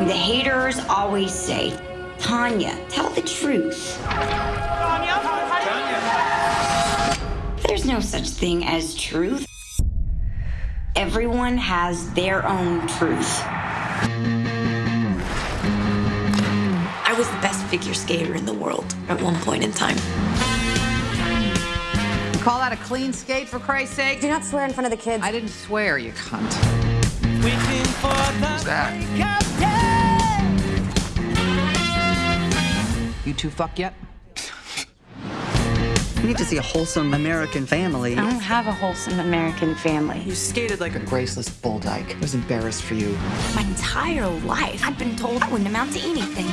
The haters always say, Tonya, tell the truth. Tonya, Tonya. There's no such thing as truth. Everyone has their own truth. I was the best figure skater in the world at one point in time. Call that a clean skate, for Christ's sake? Do not swear in front of the kids. I didn't swear, you cunt. Who's that? You two fuck yet? You need to see a wholesome American family. I don't have a wholesome American family. You skated like a graceless bull dyke. I was embarrassed for you. My entire life, I've been told I wouldn't amount to anything.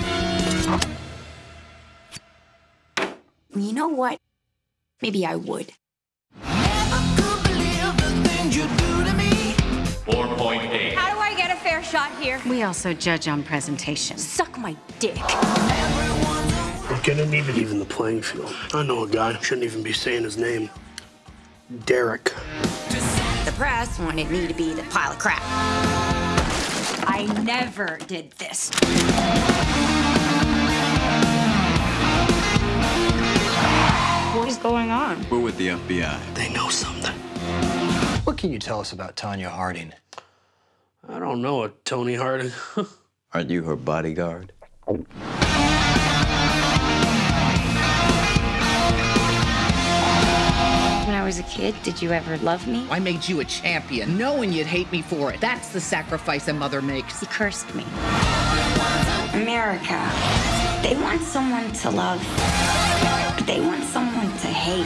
You know what? Maybe I would. 4.8. How do I get a fair shot here? We also judge on presentation. Suck my dick. We're gonna need to even the playing field. I know a guy, shouldn't even be saying his name. Derek. The press wanted me to be the pile of crap. I never did this. What is going on? We're with the FBI. They know something. What can you tell us about Tonya Harding? I don't know a Tonya Harding. Aren't you her bodyguard? Was a kid, did you ever love me? I made you a champion, knowing you'd hate me for it. That's the sacrifice a mother makes. You cursed me. America, they want someone to love, but they want someone to hate.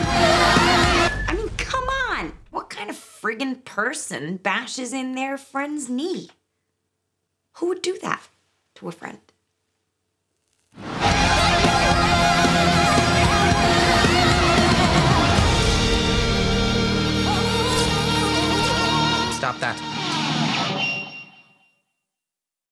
I mean, come on. What kind of friggin' person bashes in their friend's knee? Who would do that to a friend? That.